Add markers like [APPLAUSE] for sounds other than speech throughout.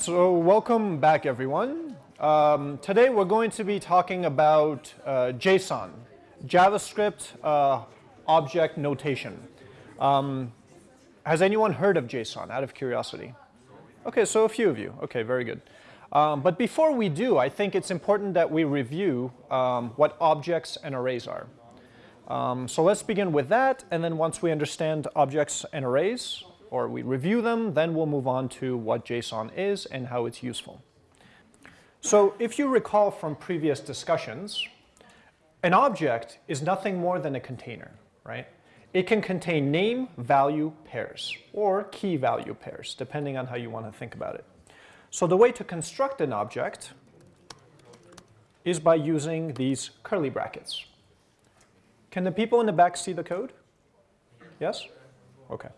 So welcome back everyone. Um, today we're going to be talking about uh, JSON, JavaScript uh, object notation. Um, has anyone heard of JSON out of curiosity? Okay, so a few of you. Okay, very good. Um, but before we do, I think it's important that we review um, what objects and arrays are. Um, so let's begin with that, and then once we understand objects and arrays, or we review them, then we'll move on to what JSON is and how it's useful. So if you recall from previous discussions, an object is nothing more than a container, right? It can contain name, value pairs, or key value pairs, depending on how you want to think about it. So the way to construct an object is by using these curly brackets. Can the people in the back see the code? Yes? Okay.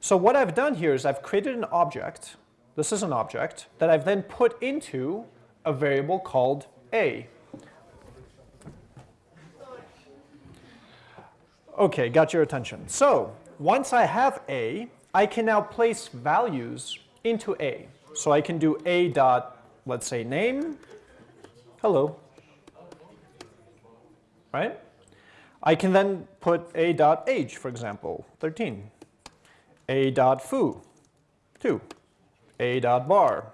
So what I've done here is I've created an object, this is an object, that I've then put into a variable called a. Okay, got your attention. So once I have a, I can now place values into a. So I can do a dot, let's say name, hello, right? I can then put a dot age, for example, 13 a dot foo, 2, a dot bar,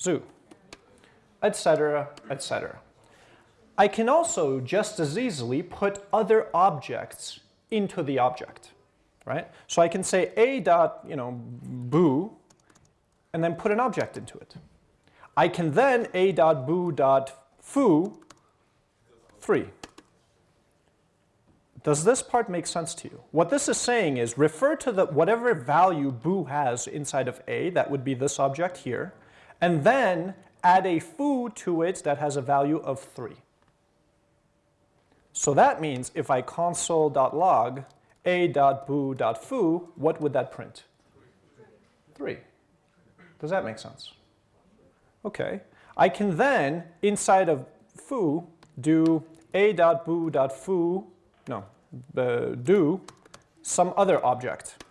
zoo, etc., etc. I can also just as easily put other objects into the object, right? So I can say a dot, you know, boo, and then put an object into it. I can then a dot boo dot foo 3. Does this part make sense to you? What this is saying is refer to the whatever value boo has inside of a, that would be this object here, and then add a foo to it that has a value of 3. So that means if I console.log a.boo.foo, what would that print? 3. Does that make sense? Okay. I can then, inside of foo, do a.boo.foo no, uh, do some other object.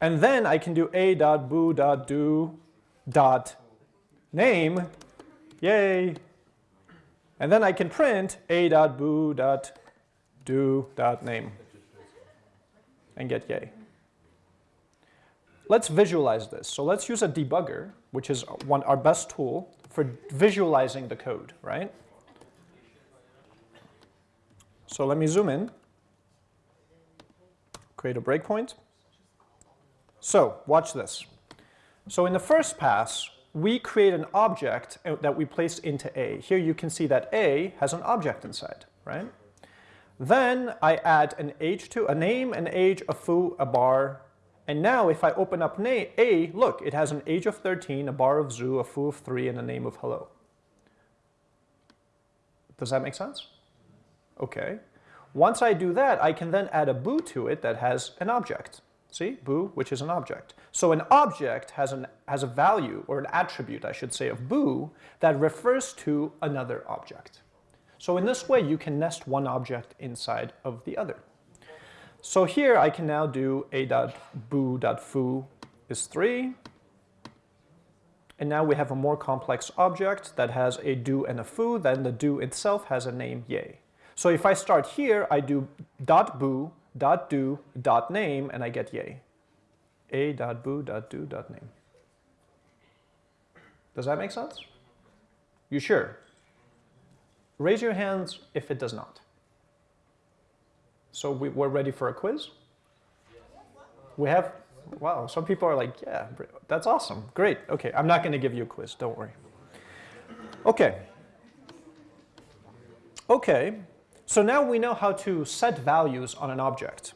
And then I can do a dot boo dot do dot name, yay. And then I can print a dot boo dot do dot name and get yay. Let's visualize this. So let's use a debugger, which is one, our best tool for visualizing the code, right? So let me zoom in create a breakpoint. So watch this. So in the first pass, we create an object uh, that we place into A. Here you can see that A has an object inside, right? Then I add an age to a name, an age, a foo, a bar. And now if I open up A, look, it has an age of 13, a bar of zoo, a foo of 3, and a name of hello. Does that make sense? Okay. Once I do that, I can then add a boo to it that has an object. See, boo, which is an object. So an object has, an, has a value, or an attribute, I should say, of boo that refers to another object. So in this way, you can nest one object inside of the other. So here I can now do a.boo.foo is 3. And now we have a more complex object that has a do and a foo. Then the do itself has a name yay. So if I start here, I do dot boo, dot do, dot name, and I get yay. A dot boo, dot do, dot name. Does that make sense? You sure? Raise your hands if it does not. So we, we're ready for a quiz? We have, wow, some people are like, yeah, that's awesome, great. Okay, I'm not going to give you a quiz, don't worry. Okay. Okay, so now we know how to set values on an object.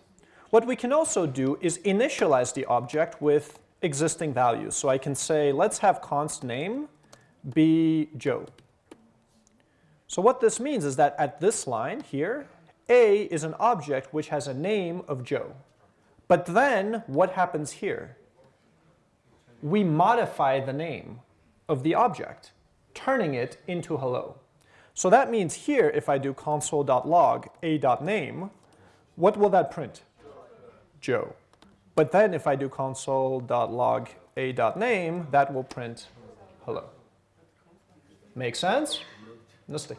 What we can also do is initialize the object with existing values. So I can say, let's have const name be Joe. So what this means is that at this line here, A is an object which has a name of Joe. But then what happens here? We modify the name of the object, turning it into hello. So that means here, if I do console.log a.name, what will that print? Joe. But then if I do console.log a dot name, that will print hello. Make sense? Nasty.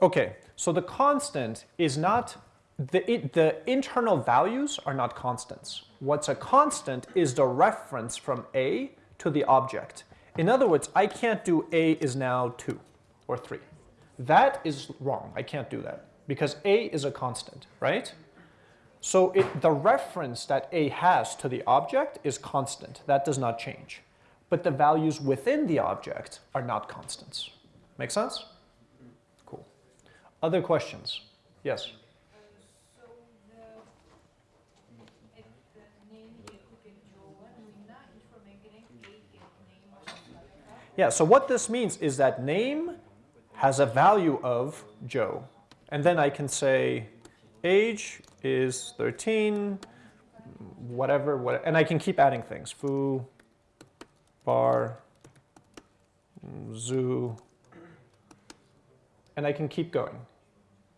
Okay, so the constant is not, the, it, the internal values are not constants. What's a constant is the reference from A to the object. In other words, I can't do A is now 2 or 3. That is wrong. I can't do that because A is a constant, right? So it, the reference that A has to the object is constant. That does not change. But the values within the object are not constants. Make sense? Cool. Other questions? Yes? Yeah, so what this means is that name has a value of Joe. And then I can say age is 13, whatever, whatever, and I can keep adding things. Foo, bar, zoo, and I can keep going.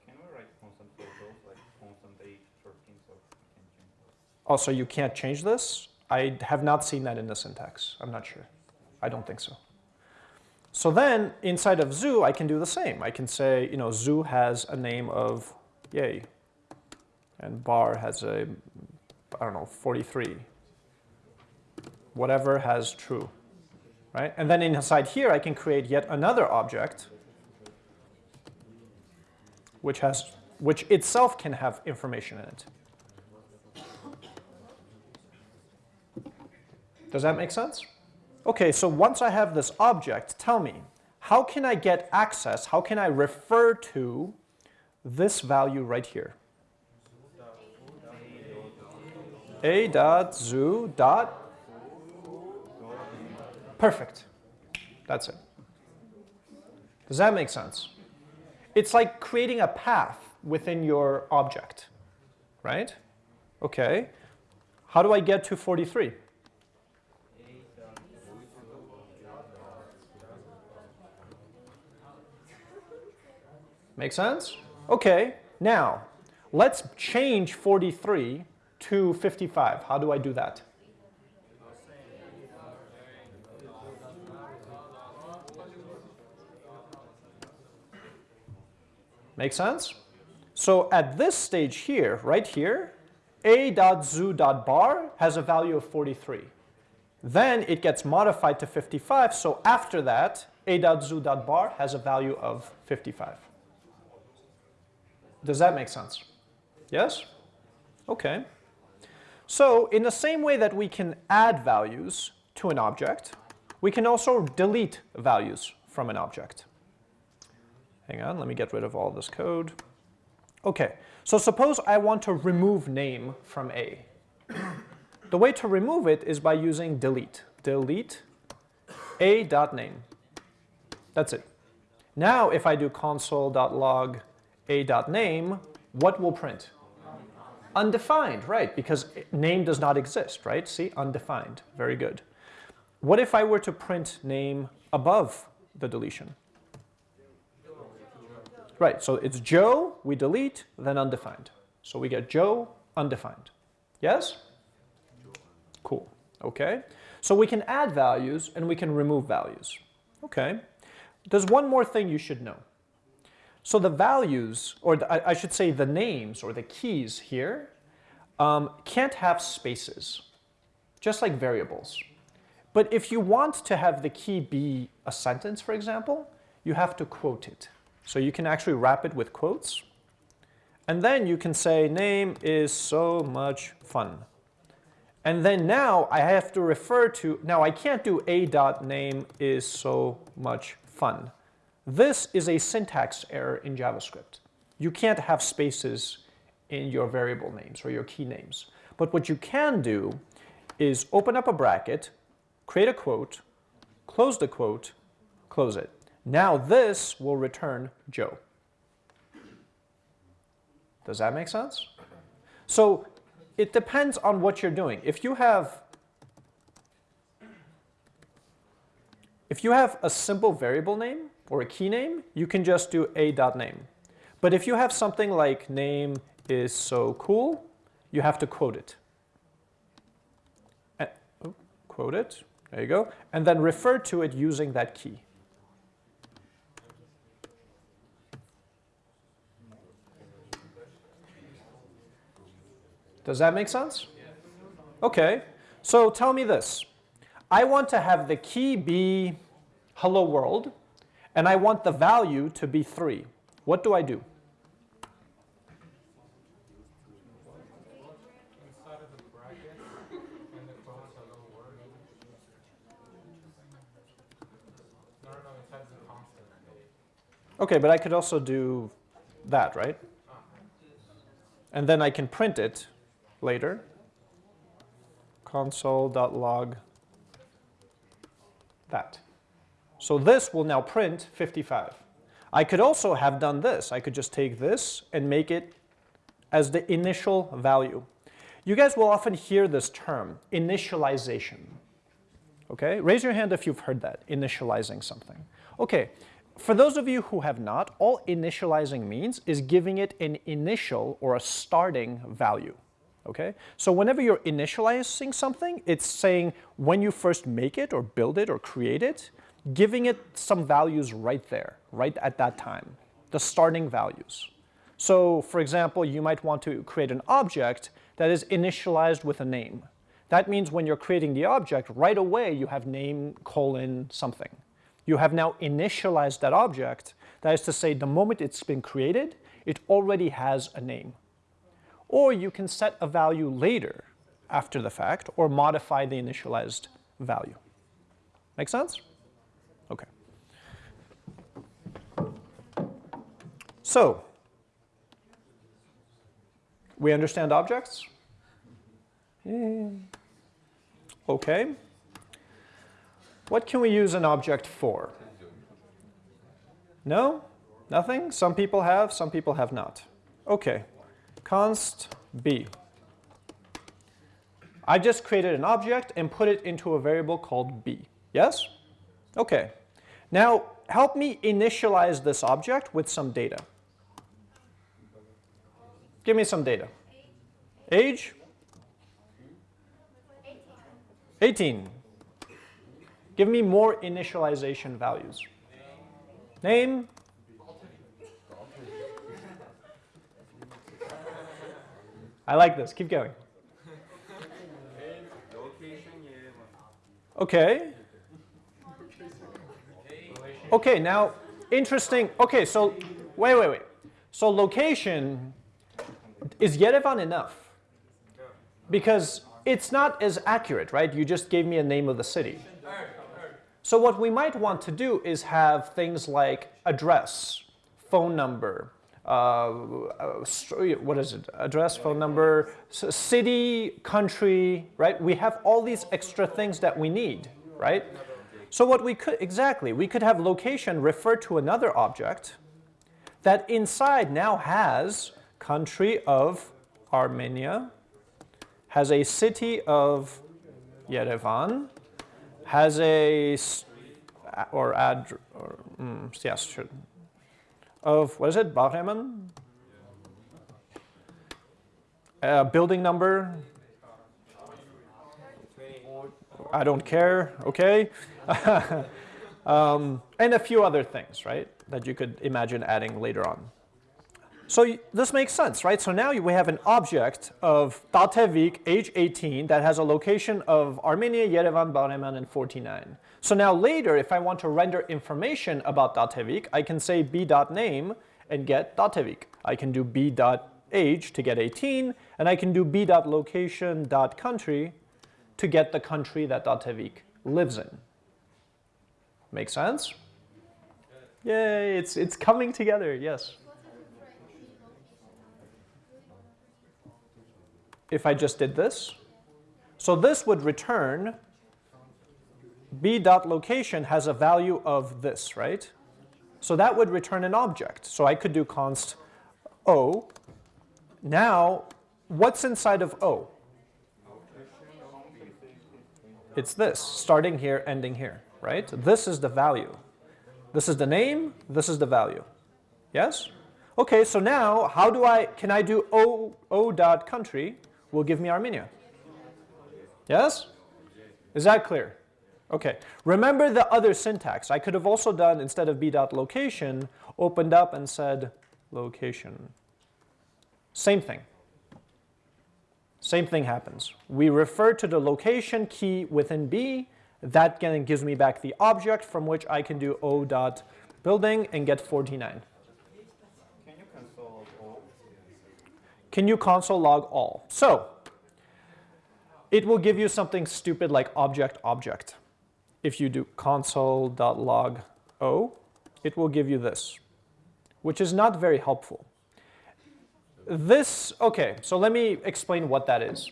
Can we write constant for those, like constant age 13, so we can change those? Also, you can't change this. I have not seen that in the syntax. I'm not sure. I don't think so. So then inside of zoo, I can do the same. I can say, you know, zoo has a name of yay, and bar has a, I don't know, 43. Whatever has true, right? And then inside here, I can create yet another object, which has, which itself can have information in it. Does that make sense? Okay, so once I have this object, tell me, how can I get access, how can I refer to this value right here? a dot zoo dot perfect. That's it. Does that make sense? It's like creating a path within your object, right? Okay. How do I get to 43? Make sense? Okay, now let's change 43 to 55. How do I do that? Make sense? So at this stage here, right here, a.zoo.bar has a value of 43. Then it gets modified to 55, so after that, a.zoo.bar has a value of 55. Does that make sense? Yes? Okay. So in the same way that we can add values to an object, we can also delete values from an object. Hang on, let me get rid of all this code. Okay, so suppose I want to remove name from A. the way to remove it is by using delete. Delete a.name. That's it. Now if I do console.log a.name, what will print? Undefined, right, because name does not exist, right? See, undefined, very good. What if I were to print name above the deletion? Right, so it's Joe, we delete, then undefined. So we get Joe, undefined. Yes? Cool, okay. So we can add values and we can remove values. Okay. There's one more thing you should know. So the values, or the, I should say the names or the keys here, um, can't have spaces, just like variables. But if you want to have the key be a sentence, for example, you have to quote it. So you can actually wrap it with quotes. And then you can say, name is so much fun. And then now I have to refer to, now I can't do a dot name is so much fun. This is a syntax error in JavaScript. You can't have spaces in your variable names or your key names. But what you can do is open up a bracket, create a quote, close the quote, close it. Now this will return Joe. Does that make sense? So it depends on what you're doing. If you have if you have a simple variable name, or a key name, you can just do a.name. But if you have something like name is so cool, you have to quote it. Oh, quote it, there you go, and then refer to it using that key. Does that make sense? Okay, so tell me this. I want to have the key be hello world, and I want the value to be 3. What do I do? Okay, but I could also do that, right? And then I can print it later. Console.log that. So this will now print 55. I could also have done this. I could just take this and make it as the initial value. You guys will often hear this term, initialization. Okay, raise your hand if you've heard that, initializing something. Okay, for those of you who have not, all initializing means is giving it an initial or a starting value. Okay, so whenever you're initializing something, it's saying when you first make it or build it or create it, giving it some values right there, right at that time, the starting values. So for example, you might want to create an object that is initialized with a name. That means when you're creating the object, right away you have name colon something. You have now initialized that object. That is to say, the moment it's been created, it already has a name. Or you can set a value later after the fact or modify the initialized value. Make sense? Okay. So, we understand objects? Yeah. Okay. What can we use an object for? No? Nothing? Some people have, some people have not. Okay. Const b. I just created an object and put it into a variable called b. Yes? Okay. Now, help me initialize this object with some data. Give me some data. Age? 18. Give me more initialization values. Name? I like this. Keep going. Okay. Okay, now interesting. Okay, so wait, wait, wait. So location is Yerevan enough? Because it's not as accurate, right? You just gave me a name of the city. So what we might want to do is have things like address, phone number, uh, uh, what is it? Address, phone number, city, country, right? We have all these extra things that we need, right? So what we could, exactly, we could have location refer to another object that inside now has country of Armenia, has a city of Yerevan, has a, or ad, or, mm, yes, should, of, what is it, Bahreman? Uh, building number? I don't care, okay? [LAUGHS] um, and a few other things, right, that you could imagine adding later on. So this makes sense, right? So now we have an object of Datevik, age 18, that has a location of Armenia, Yerevan, Bahreman, and 49. So now later, if I want to render information about Datevik, I can say b.name and get Datevik. I can do b.age to get 18, and I can do b.location.country to get the country that Datevik lives in. Make sense? Yay, it's, it's coming together, yes. If I just did this. So this would return b dot location has a value of this, right? So that would return an object. So I could do const o. Now, what's inside of o? It's this, starting here, ending here, right? This is the value. This is the name, this is the value. Yes? Okay, so now how do I, can I do o, o dot country will give me Armenia. Yes? Is that clear? Okay. Remember the other syntax. I could have also done, instead of b.location, opened up and said location. Same thing. Same thing happens. We refer to the location key within B. That gives me back the object from which I can do O dot building and get 49. Can you console all? Can you console log all? So it will give you something stupid like object object. If you do console.log o, it will give you this, which is not very helpful. This, okay, so let me explain what that is.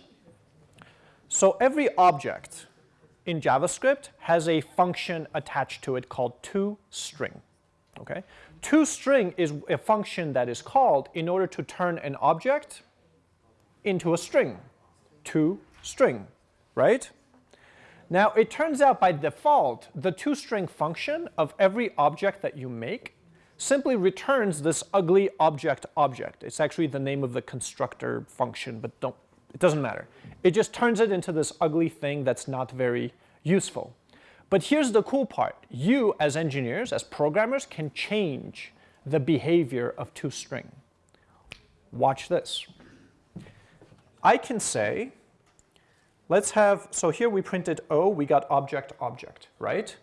So every object in JavaScript has a function attached to it called toString. Okay? ToString is a function that is called in order to turn an object into a string. ToString, right? Now it turns out by default, the toString function of every object that you make simply returns this ugly object object. It's actually the name of the constructor function, but don't, it doesn't matter. It just turns it into this ugly thing that's not very useful. But here's the cool part. You, as engineers, as programmers, can change the behavior of toString. Watch this. I can say, let's have, so here we printed O, we got object object, right?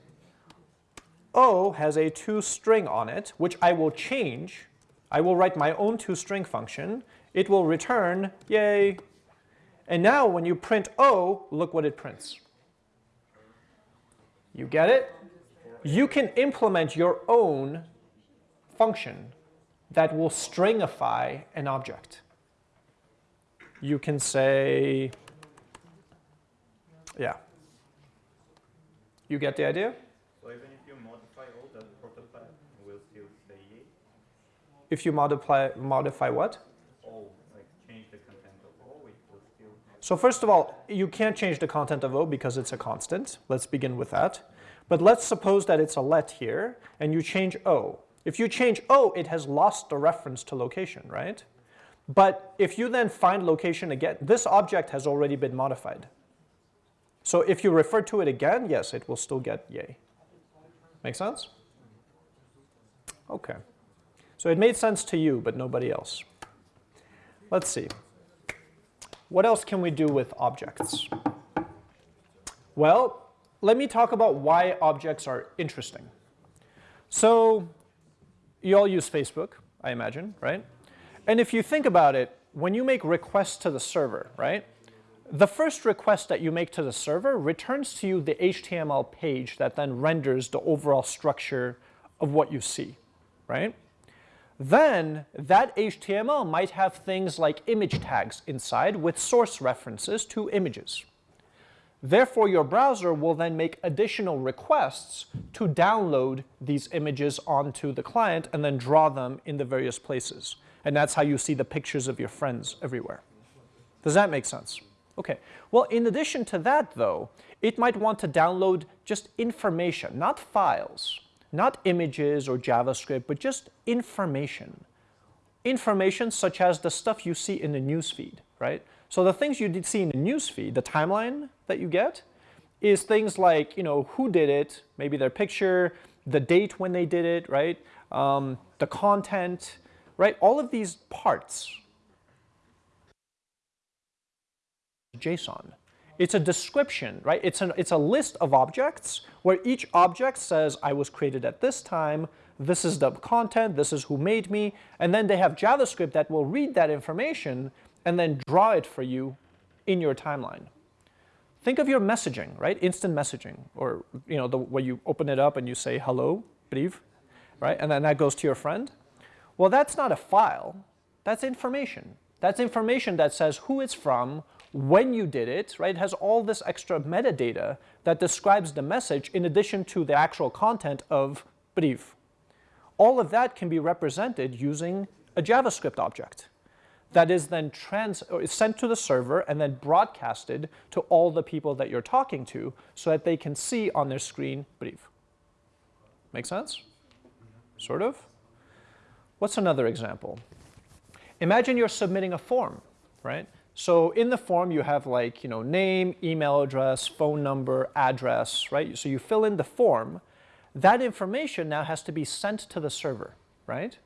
O has a toString on it, which I will change. I will write my own toString function. It will return, yay. And now when you print O, look what it prints. You get it? You can implement your own function that will stringify an object. You can say, yeah. You get the idea? So even if you modify all the prototype, will still say yay? If you modify, modify what? All, like change the content of all, it will still. So first of all, you can't change the content of O because it's a constant. Let's begin with that. But let's suppose that it's a let here, and you change O. If you change O, it has lost the reference to location, right? But if you then find location again, this object has already been modified. So if you refer to it again, yes, it will still get yay. Make sense? Okay. So it made sense to you, but nobody else. Let's see. What else can we do with objects? Well, let me talk about why objects are interesting. So you all use Facebook, I imagine, right? And if you think about it, when you make requests to the server, right? The first request that you make to the server returns to you the HTML page that then renders the overall structure of what you see, right? Then that HTML might have things like image tags inside with source references to images. Therefore, your browser will then make additional requests to download these images onto the client and then draw them in the various places. And that's how you see the pictures of your friends everywhere. Does that make sense? Okay. Well, in addition to that, though, it might want to download just information, not files, not images or JavaScript, but just information. Information such as the stuff you see in the newsfeed, right? So the things you did see in the newsfeed, the timeline that you get, is things like, you know, who did it, maybe their picture, the date when they did it, right? Um, the content, right? All of these parts. JSON. It's a description, right? It's, an, it's a list of objects where each object says, I was created at this time, this is the content, this is who made me, and then they have JavaScript that will read that information and then draw it for you in your timeline. Think of your messaging, right? Instant messaging, or you know, the, where you open it up and you say hello, brief, right? And then that goes to your friend. Well, that's not a file. That's information. That's information that says who it's from, when you did it, right? It has all this extra metadata that describes the message in addition to the actual content of brief. All of that can be represented using a JavaScript object that is then trans uh, is sent to the server and then broadcasted to all the people that you're talking to so that they can see on their screen brief. Make sense? Sort of? What's another example? Imagine you're submitting a form, right? So in the form you have like, you know, name, email address, phone number, address, right? So you fill in the form. That information now has to be sent to the server, right?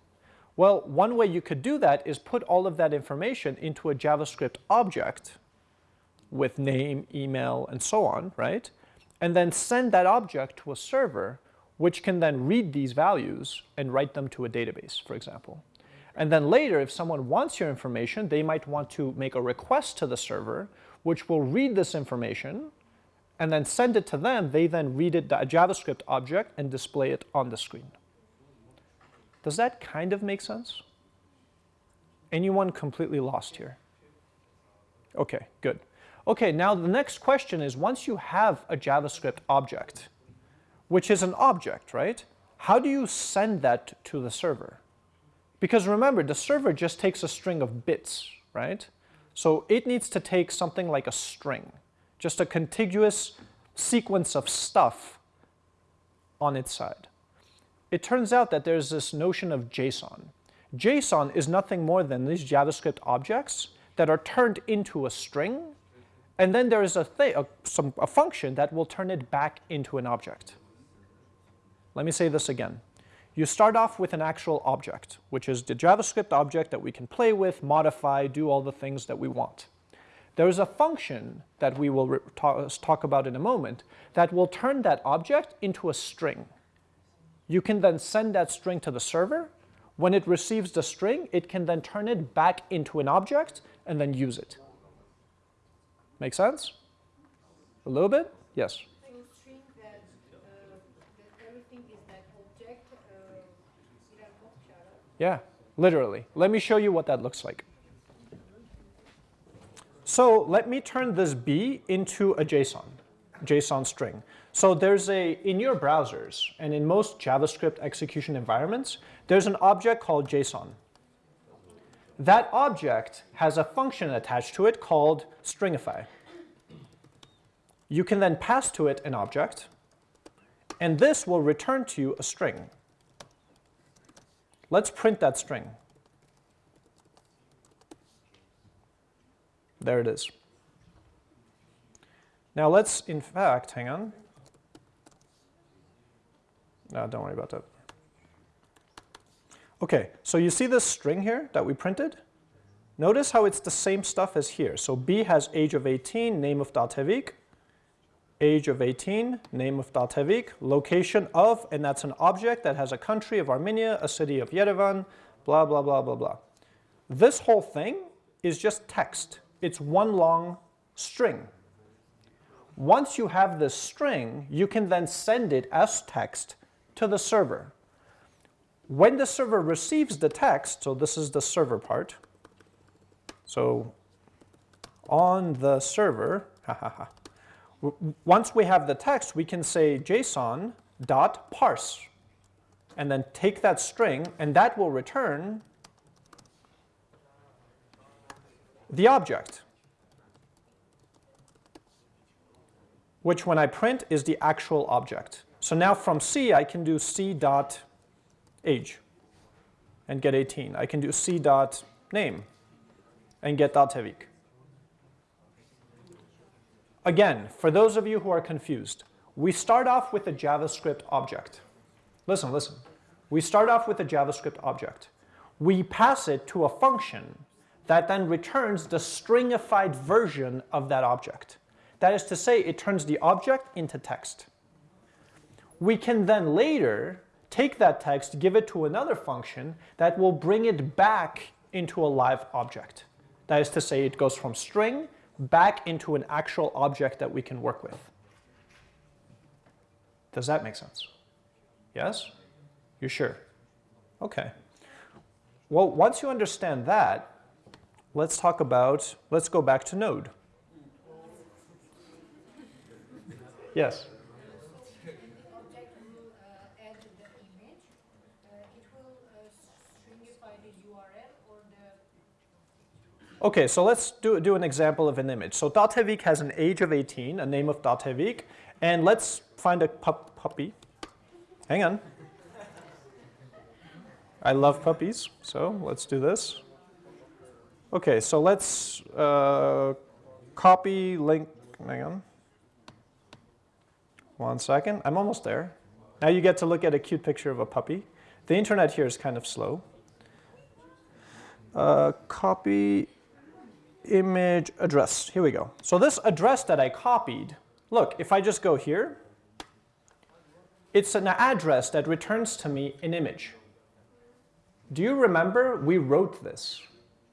Well, one way you could do that is put all of that information into a JavaScript object with name, email, and so on, right? And then send that object to a server, which can then read these values and write them to a database, for example. And then later, if someone wants your information, they might want to make a request to the server, which will read this information and then send it to them. They then read it, a JavaScript object, and display it on the screen. Does that kind of make sense? Anyone completely lost here? Okay, good. Okay, now the next question is once you have a JavaScript object, which is an object, right? How do you send that to the server? Because remember, the server just takes a string of bits, right? So it needs to take something like a string, just a contiguous sequence of stuff on its side. It turns out that there's this notion of JSON. JSON is nothing more than these JavaScript objects that are turned into a string, and then there is a, a, some, a function that will turn it back into an object. Let me say this again. You start off with an actual object, which is the JavaScript object that we can play with, modify, do all the things that we want. There is a function that we will talk about in a moment that will turn that object into a string. You can then send that string to the server. When it receives the string, it can then turn it back into an object and then use it. Make sense? A little bit? Yes. Yeah, literally. Let me show you what that looks like. So let me turn this B into a JSON, JSON string. So there's a, in your browsers and in most JavaScript execution environments, there's an object called JSON. That object has a function attached to it called stringify. You can then pass to it an object, and this will return to you a string. Let's print that string. There it is. Now let's, in fact, hang on. No, don't worry about that. Okay, so you see this string here that we printed? Notice how it's the same stuff as here. So B has age of 18, name of Datevik, age of 18, name of Datevik, location of, and that's an object that has a country of Armenia, a city of Yerevan, blah, blah, blah, blah, blah. This whole thing is just text. It's one long string. Once you have this string, you can then send it as text to the server. When the server receives the text, so this is the server part, so on the server, [LAUGHS] ha ha ha, once we have the text, we can say JSON dot parse and then take that string and that will return the object, which when I print is the actual object. So now from C, I can do C dot age and get 18. I can do C dot name and get Datevik. Again, for those of you who are confused, we start off with a JavaScript object. Listen, listen. We start off with a JavaScript object. We pass it to a function that then returns the stringified version of that object. That is to say, it turns the object into text. We can then later take that text, give it to another function that will bring it back into a live object. That is to say, it goes from string back into an actual object that we can work with. Does that make sense? Yes? You sure? Okay. Well, once you understand that, let's talk about, let's go back to Node. Yes? Okay, so let's do, do an example of an image. So Datevik has an age of 18, a name of Datevik, and let's find a pup puppy. Hang on. I love puppies, so let's do this. Okay, so let's uh, copy link. Hang on. One second. I'm almost there. Now you get to look at a cute picture of a puppy. The internet here is kind of slow. Uh, copy image address. Here we go. So this address that I copied, look, if I just go here, it's an address that returns to me an image. Do you remember we wrote this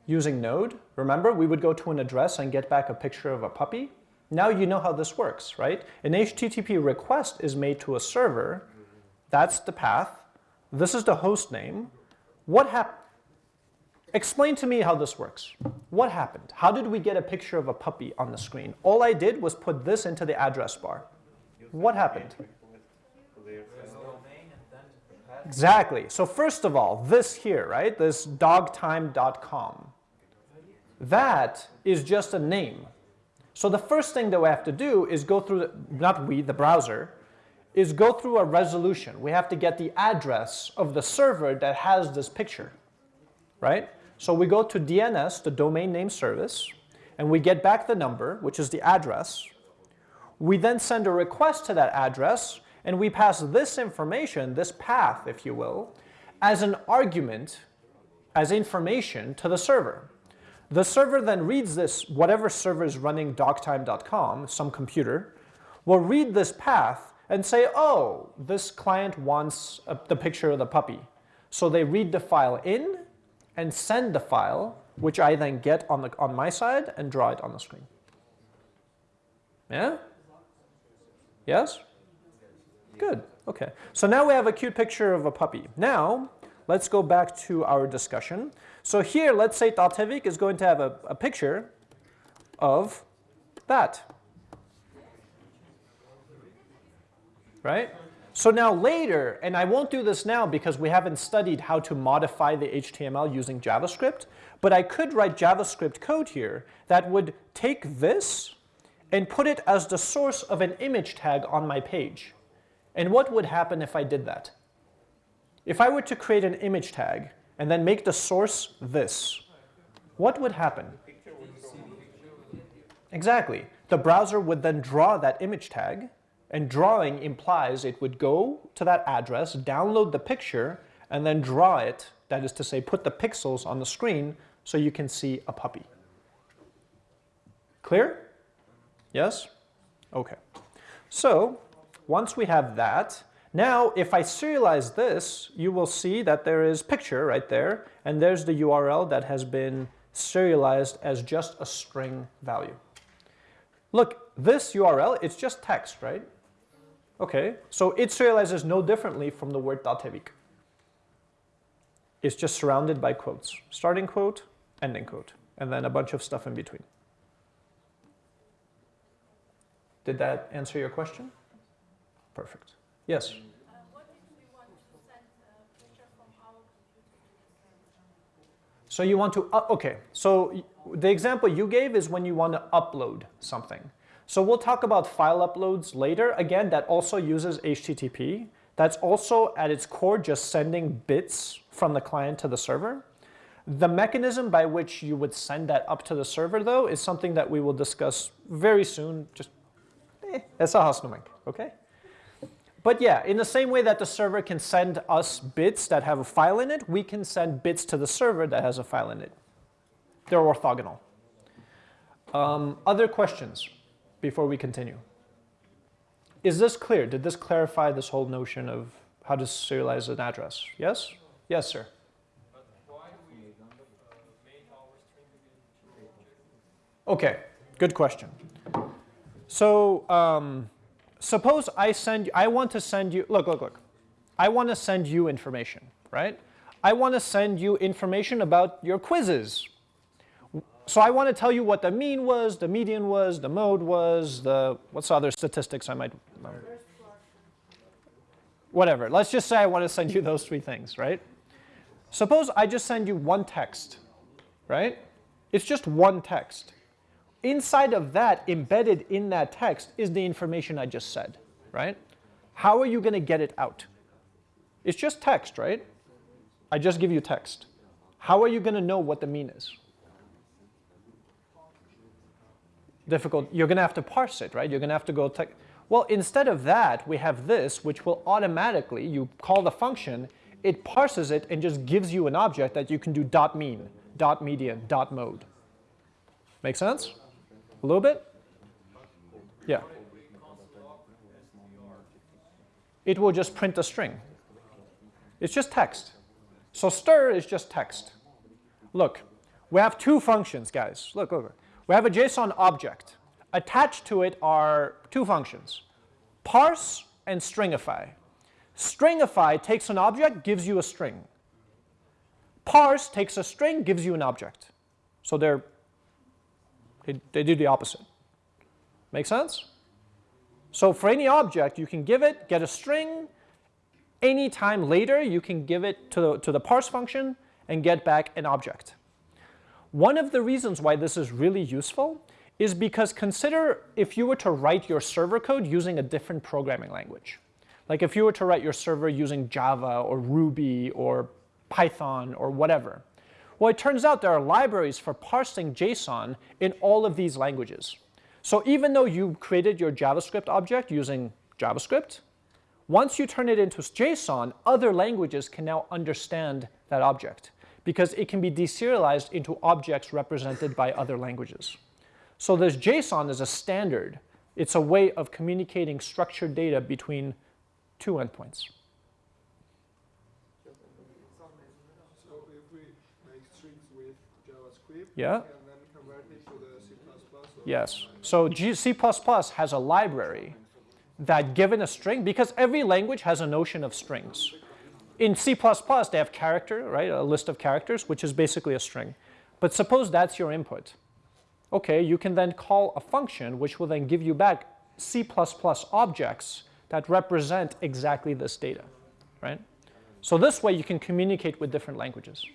using Node? Remember we would go to an address and get back a picture of a puppy? Now you know how this works, right? An HTTP request is made to a server. That's the path. This is the host name. What happened? Explain to me how this works. What happened? How did we get a picture of a puppy on the screen? All I did was put this into the address bar. What happened? Exactly. So first of all, this here, right, this dogtime.com, that is just a name. So the first thing that we have to do is go through, the, not we, the browser, is go through a resolution. We have to get the address of the server that has this picture, right? So we go to DNS, the domain name service, and we get back the number, which is the address. We then send a request to that address, and we pass this information, this path, if you will, as an argument, as information to the server. The server then reads this, whatever server is running dogtime.com, some computer, will read this path and say, oh, this client wants a, the picture of the puppy. So they read the file in and send the file, which I then get on, the, on my side and draw it on the screen. Yeah? Yes? Good, okay. So now we have a cute picture of a puppy. Now, let's go back to our discussion. So here, let's say Datevik is going to have a, a picture of that. Right? So now later, and I won't do this now because we haven't studied how to modify the HTML using JavaScript, but I could write JavaScript code here that would take this and put it as the source of an image tag on my page. And what would happen if I did that? If I were to create an image tag and then make the source this, what would happen? Exactly. The browser would then draw that image tag, and drawing implies it would go to that address, download the picture, and then draw it, that is to say, put the pixels on the screen so you can see a puppy. Clear? Yes? Okay. So once we have that, now if I serialize this, you will see that there is picture right there, and there's the URL that has been serialized as just a string value. Look, this URL, it's just text, right? Okay, so it serializes no differently from the word Datevik. It's just surrounded by quotes. Starting quote, ending quote, and then a bunch of stuff in between. Did that answer your question? Perfect. Yes? Uh, what if we want to send a picture from our computer to the server? So you want to, uh, okay, so the example you gave is when you want to upload something. So we'll talk about file uploads later. Again, that also uses HTTP. That's also at its core just sending bits from the client to the server. The mechanism by which you would send that up to the server though is something that we will discuss very soon. Just, eh, it's a hasnumink, okay? But yeah, in the same way that the server can send us bits that have a file in it, we can send bits to the server that has a file in it. They're orthogonal. Um, other questions before we continue? Is this clear? Did this clarify this whole notion of how to serialize an address? Yes? Yes, sir. Okay, good question. So um, suppose I send, I want to send you, look, look, look. I want to send you information, right? I want to send you information about your quizzes. So I want to tell you what the mean was, the median was, the mode was, the, what's the other statistics I might, um, whatever. Let's just say I want to send you those three things, right? Suppose I just send you one text, right? It's just one text. Inside of that, embedded in that text, is the information I just said, right? How are you going to get it out? It's just text, right? I just give you text. How are you going to know what the mean is? Difficult. You're going to have to parse it, right? You're going to have to go. Well, instead of that, we have this, which will automatically, you call the function, it parses it and just gives you an object that you can do dot mean, dot median, dot mode. Make sense? A little bit? Yeah. It will just print a string. It's just text. So stir is just text. Look, we have two functions, guys. Look over. We have a JSON object. Attached to it are two functions, parse and stringify. Stringify takes an object, gives you a string. Parse takes a string, gives you an object. So they're, they, they do the opposite. Make sense? So for any object, you can give it, get a string. Anytime later, you can give it to the, to the parse function and get back an object. One of the reasons why this is really useful is because consider if you were to write your server code using a different programming language. Like if you were to write your server using Java or Ruby or Python or whatever. Well, it turns out there are libraries for parsing JSON in all of these languages. So even though you created your JavaScript object using JavaScript, once you turn it into JSON, other languages can now understand that object because it can be deserialized into objects represented by other languages. So this JSON is a standard. It's a way of communicating structured data between two endpoints. So if we make strings with JavaScript, Yeah. then convert it to the C++. Yes. So G C++ has a library that given a string, because every language has a notion of strings. In C++, they have character, right, a list of characters, which is basically a string. But suppose that's your input. Okay, you can then call a function which will then give you back C++ objects that represent exactly this data, right? So this way you can communicate with different languages.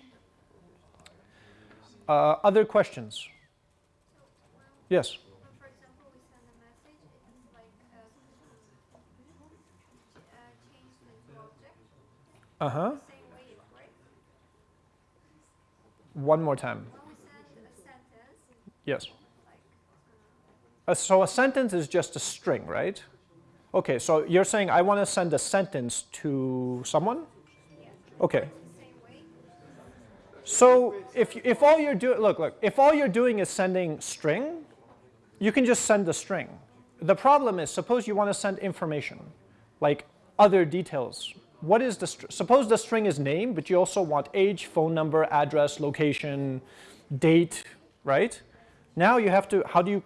Uh, other questions? Yes? When, for example, we send a message, it's like uh, uh, change the object. Uh-huh. The same way it works. One more time. When we send a sentence, Yes. Uh, so a sentence is just a string, right? Okay, so you're saying I want to send a sentence to someone? Okay. the same way, So if, if all you're doing, look, look, if all you're doing is sending string, you can just send the string. The problem is, suppose you want to send information, like other details. What is the, suppose the string is name, but you also want age, phone number, address, location, date, right? Now you have to, how do you,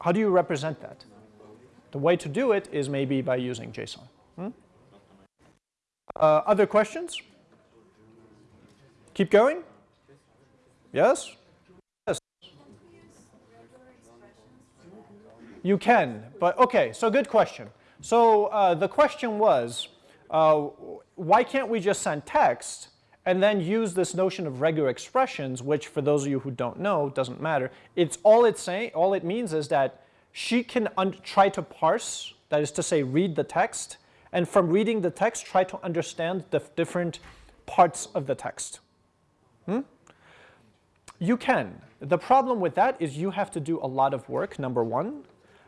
how do you represent that? The way to do it is maybe by using JSON. Hmm? Uh, other questions? Keep going? Yes? Yes. You can, but okay, so good question. So uh, the question was, uh, why can't we just send text and then use this notion of regular expressions, which for those of you who don't know, doesn't matter. It's all it's saying, all it means is that she can try to parse, that is to say read the text, and from reading the text try to understand the different parts of the text. Hmm? You can. The problem with that is you have to do a lot of work, number one.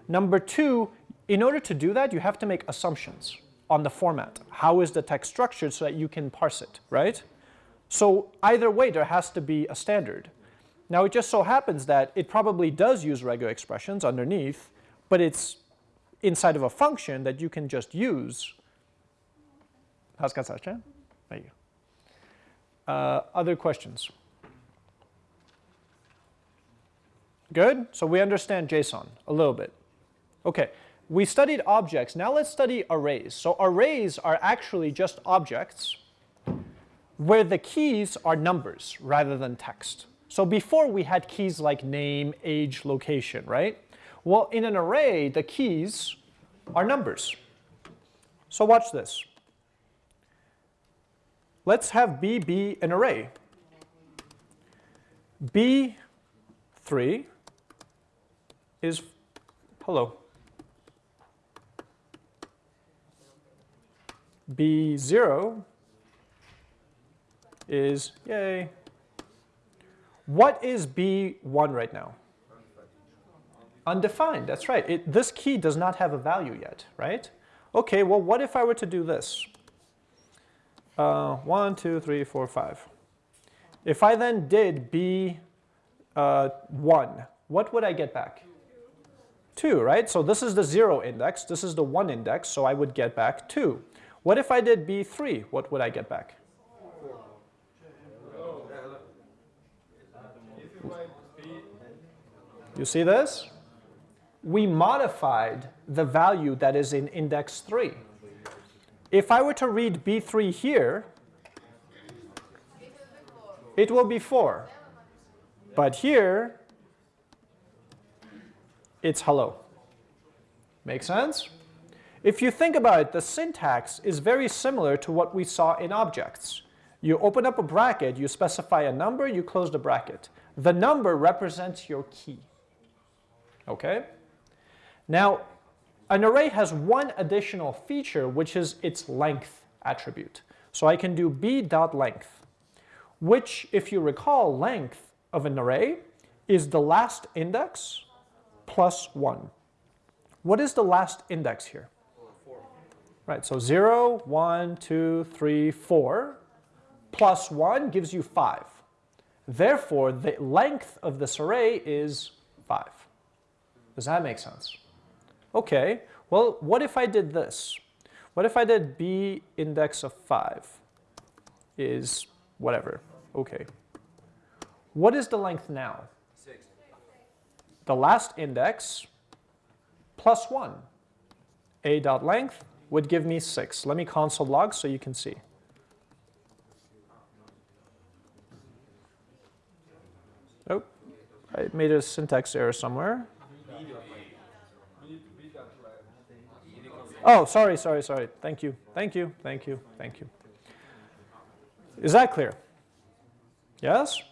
Number two, in order to do that, you have to make assumptions on the format. How is the text structured so that you can parse it, right? So either way, there has to be a standard. Now, it just so happens that it probably does use regular expressions underneath, but it's inside of a function that you can just use. How's that, There you go. Uh, other questions? Good? So we understand JSON a little bit. Okay, we studied objects. Now let's study arrays. So arrays are actually just objects where the keys are numbers rather than text. So before we had keys like name, age, location, right? Well, in an array, the keys are numbers. So watch this. Let's have B be an array. B3 is, hello. B0 is, yay. What is B1 right now? Undefined, that's right. It, this key does not have a value yet, right? Okay, well, what if I were to do this? Uh, one, two, three, four, five. If I then did B uh, 1, what would I get back? 2, right? So this is the 0 index, this is the 1 index, so I would get back 2. What if I did B3? What would I get back? You see this? We modified the value that is in index 3. If I were to read B3 here, it will be 4. But here, it's hello. Make sense? If you think about it, the syntax is very similar to what we saw in objects. You open up a bracket, you specify a number, you close the bracket. The number represents your key. Okay? Now, an array has one additional feature, which is its length attribute. So I can do b.length, which, if you recall, length of an array is the last index plus 1. What is the last index here? Right, so 0, 1, 2, 3, 4, plus 1 gives you 5. Therefore, the length of this array is 5. Does that make sense? Okay, well, what if I did this? What if I did b index of 5 is whatever, okay. What is the length now? 6. The last index plus 1. a dot length would give me 6. Let me console log so you can see. Oh, I made a syntax error somewhere. Oh, sorry, sorry, sorry. Thank you, thank you, thank you, thank you. Is that clear? Yes?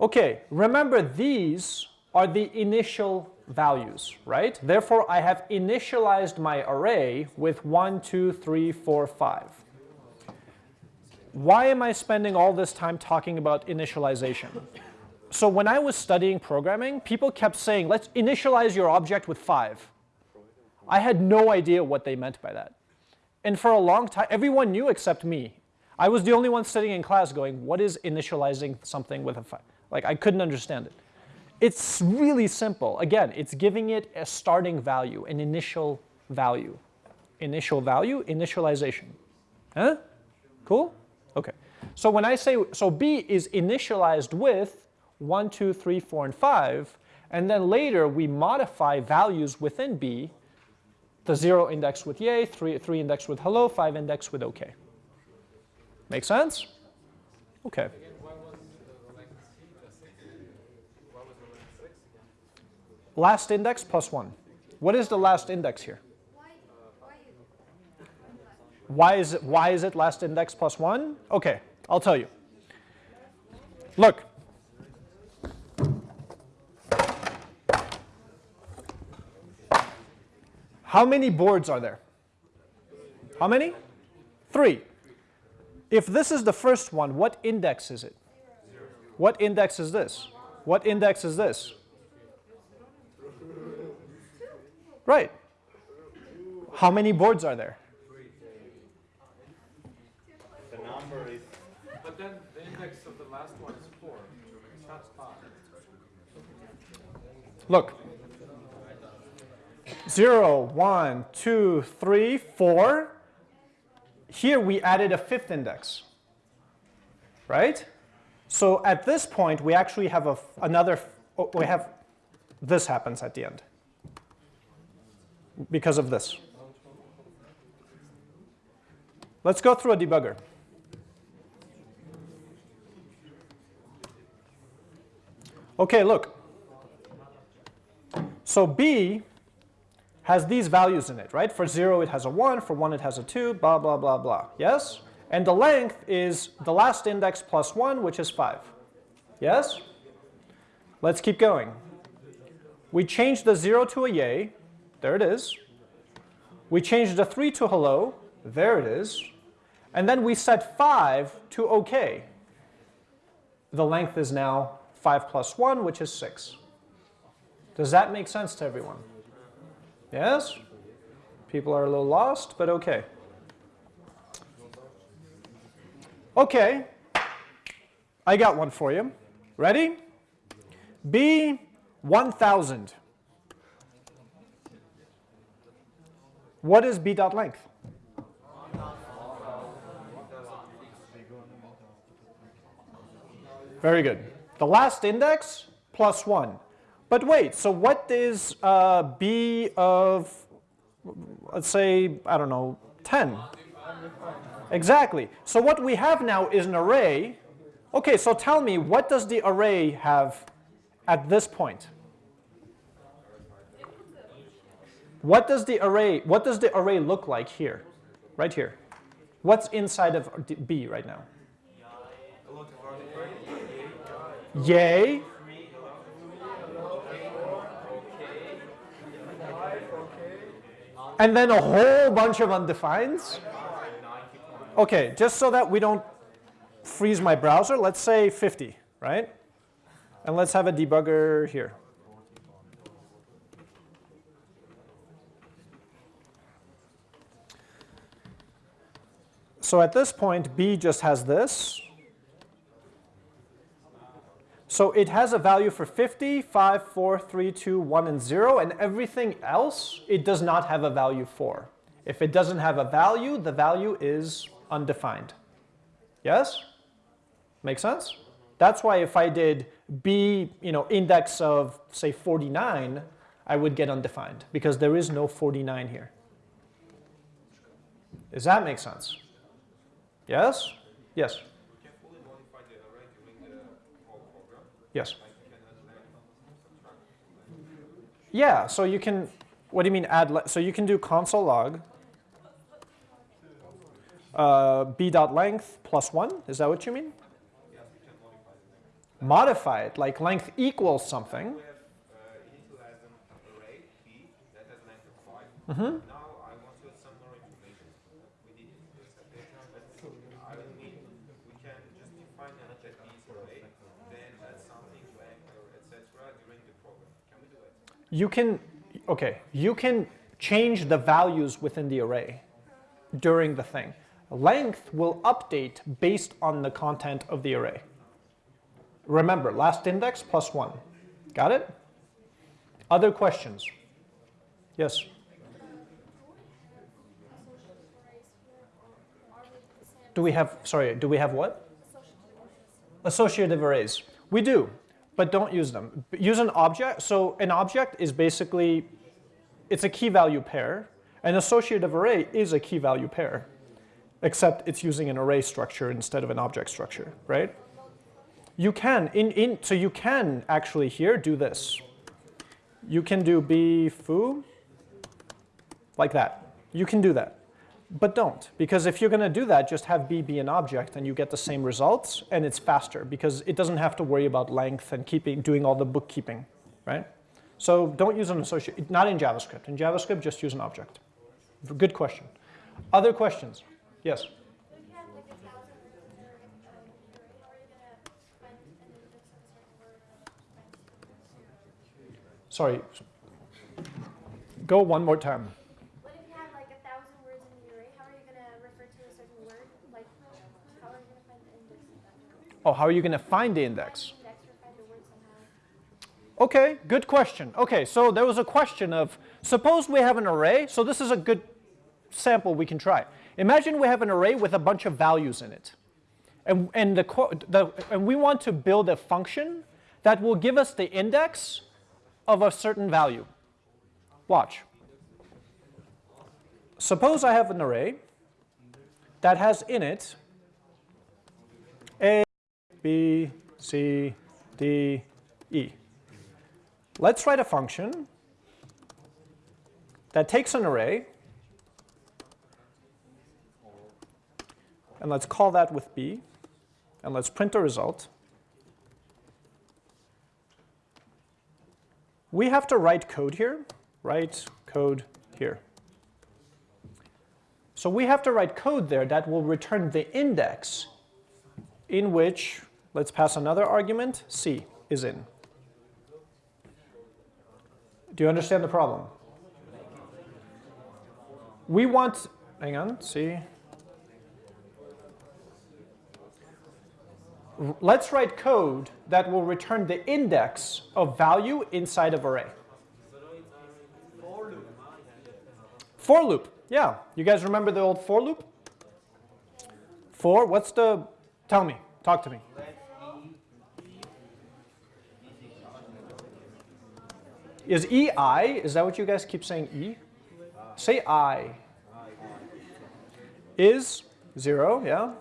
Okay, remember these are the initial values, right? Therefore, I have initialized my array with 1, 2, 3, 4, 5. Why am I spending all this time talking about initialization? So when I was studying programming, people kept saying, let's initialize your object with 5. I had no idea what they meant by that. And for a long time, everyone knew except me. I was the only one sitting in class going, what is initializing something with a 5? Like, I couldn't understand it. It's really simple. Again, it's giving it a starting value, an initial value. Initial value, initialization. Huh? Cool? Okay. So when I say, so B is initialized with 1, 2, 3, 4, and 5, and then later we modify values within B the 0 index with yay, 3, three index with hello, 5 index with OK. Make sense? Okay. Last index plus 1. What is the last index here? Why is it, why is it last index plus 1? Okay, I'll tell you. Look. How many boards are there? How many? Three. If this is the first one, what index is it? What index is this? What index is this? Right. How many boards are there? The number is But then the index of the last one is four. It's not five. Look. 0, 1, 2, 3, 4. Here we added a fifth index. Right? So at this point, we actually have a, another, oh, we have, this happens at the end because of this. Let's go through a debugger. Okay, look. So B has these values in it, right? For 0 it has a 1, for 1 it has a 2, blah, blah, blah, blah. Yes? And the length is the last index plus 1, which is 5. Yes? Let's keep going. We change the 0 to a yay. There it is. We change the 3 to hello. There it is. And then we set 5 to OK. The length is now 5 plus 1, which is 6. Does that make sense to everyone? Yes? People are a little lost, but OK. OK, I got one for you. Ready? B1000. What is B dot length? Very good. The last index plus 1. But wait, so what is uh, B of, let's say, I don't know, 10? Exactly. So what we have now is an array. Okay, so tell me, what does the array have at this point? What does the array, what does the array look like here? Right here. What's inside of B right now? Yay. And then a whole bunch of undefineds. Okay, just so that we don't freeze my browser, let's say 50, right? And let's have a debugger here. So at this point, B just has this. So it has a value for 50, 5, 4, 3, 2, 1, and 0, and everything else it does not have a value for. If it doesn't have a value, the value is undefined. Yes? Make sense? That's why if I did B, you know, index of say 49, I would get undefined because there is no 49 here. Does that make sense? Yes? Yes? can fully modify the array during the whole program. Yes. Like you can add like subtract. Yeah, so you can, what do you mean add, so you can do console log uh, b dot length plus 1, is that what you mean? Yes, we can modify the. Modify it, like length equals something. We have uh, initialize an array b that has length of 5. Mhm. Now I want to add some more information. We did it in this application, but I will need, we can just define an object b is array, then add something length or etc. during the program. Can we do it? You can, okay, you can change the values within the array during the thing. Length will update based on the content of the array. Remember, last index plus 1. Got it? Other questions? Yes? Do we have, sorry, do we have what? Associative arrays. We do, but don't use them. Use an object. So an object is basically, it's a key value pair. An associative array is a key value pair, except it's using an array structure instead of an object structure, right? You can, in, in, so you can actually here do this. You can do b foo, like that. You can do that. But don't, because if you're going to do that, just have b be an object and you get the same results and it's faster because it doesn't have to worry about length and keeping, doing all the bookkeeping, right? So don't use an associate, not in JavaScript. In JavaScript, just use an object. Good question. Other questions? Yes? Sorry, go one more a thousand words in your um, array, how are you gonna find an index of a certain word and find Sorry. Go one more time. What if you have like a thousand words in the array? How are you gonna refer to a certain word? Like, how are you gonna find the index of that word? Oh, how are you going to find the index? Okay, good question. Okay, so there was a question of, suppose we have an array, so this is a good sample we can try. Imagine we have an array with a bunch of values in it. And, and, the, the, and we want to build a function that will give us the index of a certain value. Watch. Suppose I have an array that has in it B, C, D, E. Let's write a function that takes an array, and let's call that with b, and let's print a result. We have to write code here, write code here. So we have to write code there that will return the index in which, let's pass another argument, c is in. Do you understand the problem? We want, hang on, C. Let's write code that will return the index of value inside of array. For loop, yeah. You guys remember the old for loop? For, what's the, tell me, talk to me. Is E I? Is that what you guys keep saying E? Say I. Is 0, yeah?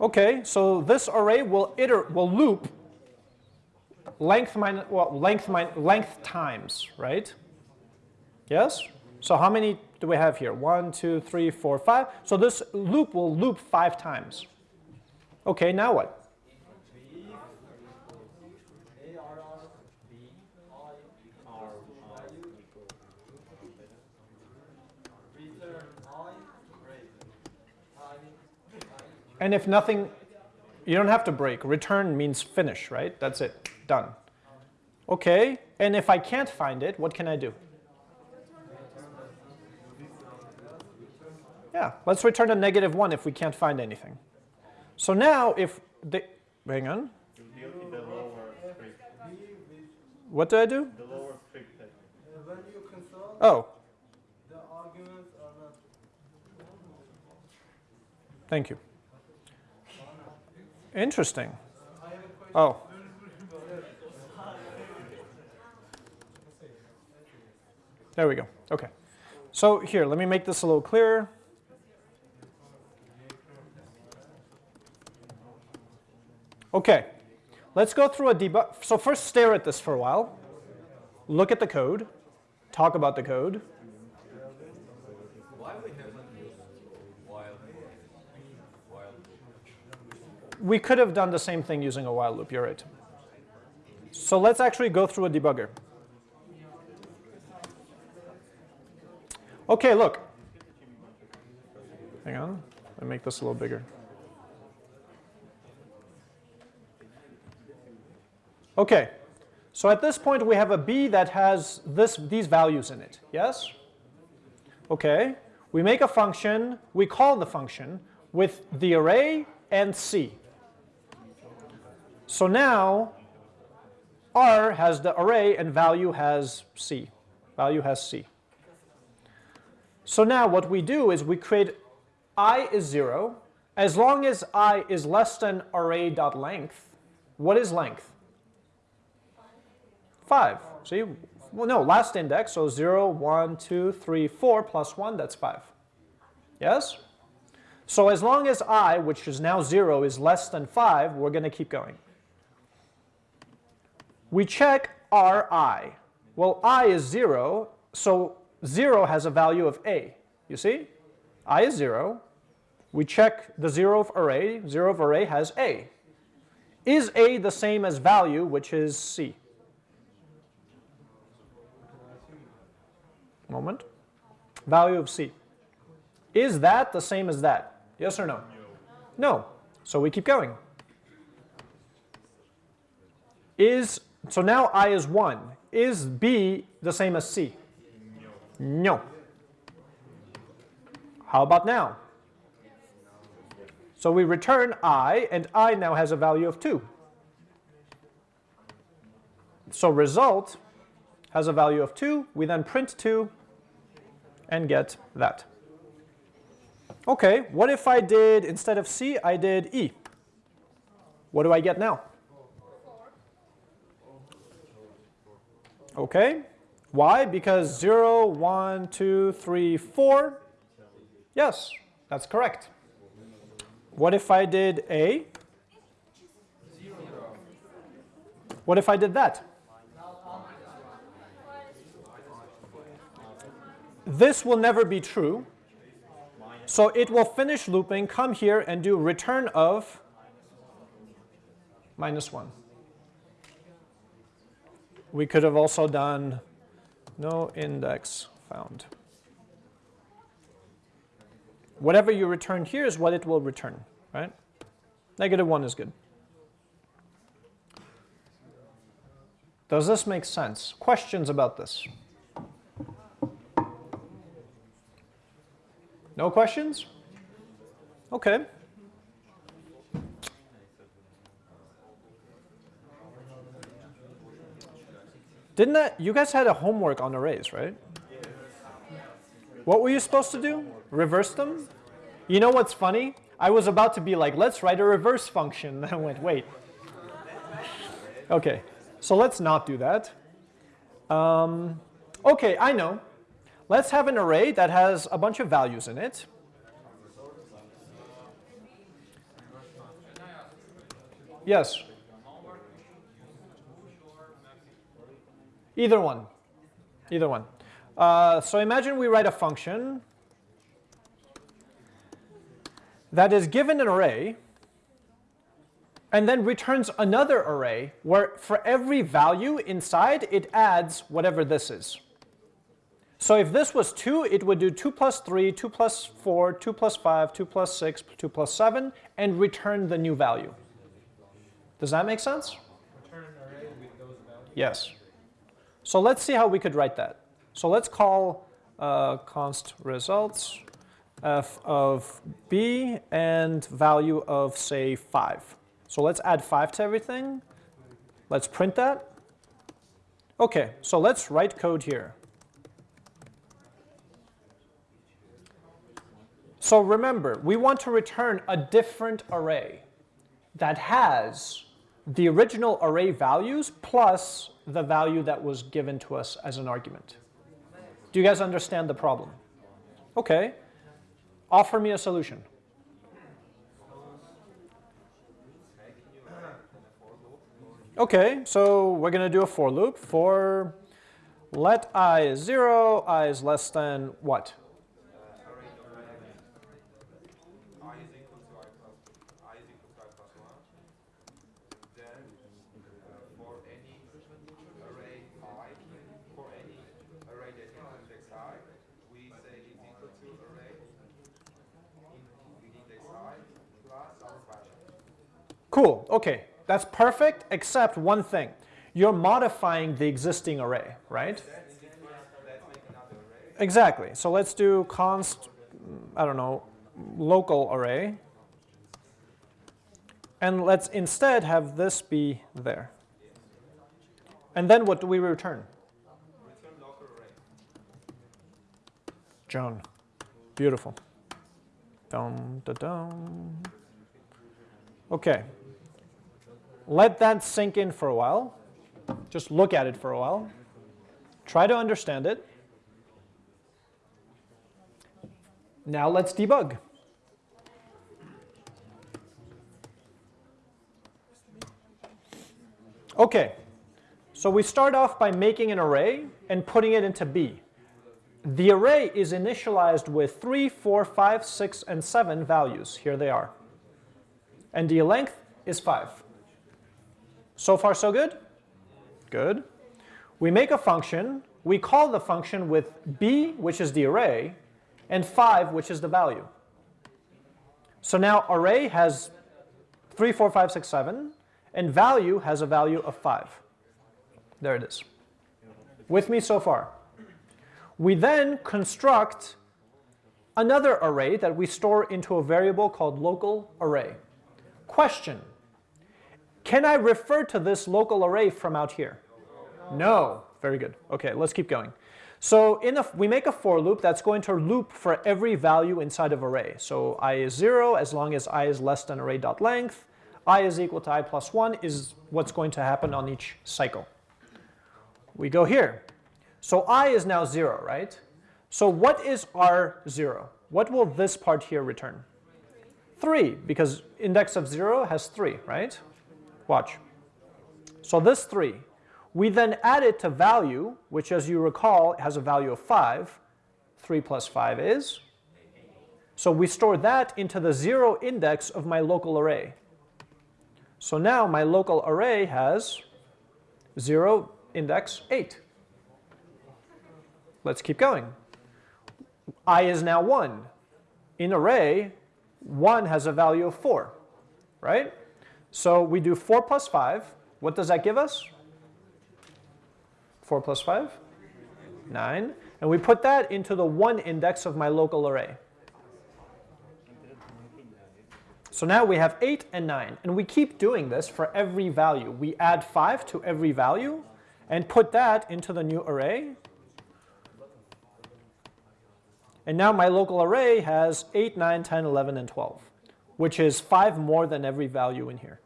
Okay, so this array will iter will loop length minus well length min length times, right? Yes? So how many do we have here? One, two, three, four, five. So this loop will loop five times. Okay, now what? And if nothing, you don't have to break. Return means finish, right? That's it, done. Okay, and if I can't find it, what can I do? Yeah, let's return a negative 1 if we can't find anything. So now if the, hang on, what do I do? Oh, thank you. Interesting. Oh. There we go. Okay. So here, let me make this a little clearer. Okay. Let's go through a debug. So first stare at this for a while. Look at the code. Talk about the code. We could have done the same thing using a while loop, you're right. So let's actually go through a debugger. Okay, look. Hang on, let me make this a little bigger. Okay, so at this point we have a b that has this, these values in it, yes? Okay, we make a function, we call the function with the array and c. So now r has the array and value has c. Value has c. So now what we do is we create i is 0. As long as i is less than array.length, what is length? 5. See? Well, no, last index, so 0, 1, 2, 3, 4 plus 1, that's 5. Yes? So as long as i, which is now 0, is less than 5, we're going to keep going. We check ri. Well, i is 0, so 0 has a value of a. You see? i is 0. We check the 0 of array. 0 of array has a. Is a the same as value, which is c? Moment. Value of c. Is that the same as that? Yes or no? No. So we keep going. Is so now i is 1. Is b the same as c? No. How about now? So we return i, and i now has a value of 2. So result has a value of 2. We then print 2 and get that. Okay, what if I did, instead of c, I did e? What do I get now? Okay, why? Because 0, 1, 2, 3, 4. Yes, that's correct. What if I did A? What if I did that? This will never be true. So it will finish looping, come here and do return of minus 1. We could have also done No index found. Whatever you return here is what it will return, right? Negative 1 is good. Does this make sense? Questions about this? No questions? Okay. Didn't that, you guys had a homework on arrays, right? What were you supposed to do? Reverse them? You know what's funny? I was about to be like, let's write a reverse function. And [LAUGHS] I went, wait. Okay, so let's not do that. Um, okay, I know. Let's have an array that has a bunch of values in it. Yes. Either one. Either one. Uh, so imagine we write a function that is given an array and then returns another array where for every value inside it adds whatever this is. So if this was 2, it would do 2 plus 3, 2 plus 4, 2 plus 5, 2 plus 6, 2 plus 7, and return the new value. Does that make sense? Yes. So let's see how we could write that. So let's call uh, const results f of b and value of, say, 5. So let's add 5 to everything. Let's print that. OK, so let's write code here. So remember, we want to return a different array that has the original array values plus the value that was given to us as an argument. Do you guys understand the problem? Okay. Offer me a solution. Okay, so we're going to do a for loop for let i is 0, i is less than what? i is equal to i plus i is equal to i plus one. Then uh, for any array i, for any array that has index i, we say it's equal to array in with index i plus our function. Cool, okay. That's perfect except one thing. You're modifying the existing array, right? Exactly. So let's do const, I don't know, local array. And let's instead have this be there. And then what do we return? Joan. Beautiful. Dum, da, dum. Okay. Let that sink in for a while. Just look at it for a while. Try to understand it. Now let's debug. Okay, so we start off by making an array and putting it into B. The array is initialized with 3, 4, 5, 6, and 7 values. Here they are. And the length is 5. So far so good? Good. We make a function. We call the function with b, which is the array, and 5, which is the value. So now array has 3, 4, 5, 6, 7, and value has a value of 5. There it is. With me so far? We then construct another array that we store into a variable called local array. Question. Can I refer to this local array from out here? No. Very good. Okay, let's keep going. So in a, we make a for loop that's going to loop for every value inside of array. So i is 0 as long as i is less than array.length. i is equal to i plus 1 is what's going to happen on each cycle. We go here. So i is now 0, right? So what is r0? What will this part here return? 3, because index of 0 has 3, right? Watch. So this 3, we then add it to value, which as you recall has a value of 5. 3 plus 5 is. So we store that into the 0 index of my local array. So now my local array has 0 index 8. Let's keep going. i is now 1. In array, 1 has a value of 4, right? So we do 4 plus 5. What does that give us? 4 plus 5? 9. And we put that into the 1 index of my local array. So now we have 8 and 9. And we keep doing this for every value. We add 5 to every value and put that into the new array. And now my local array has 8, 9, 10, 11, and 12, which is 5 more than every value in here.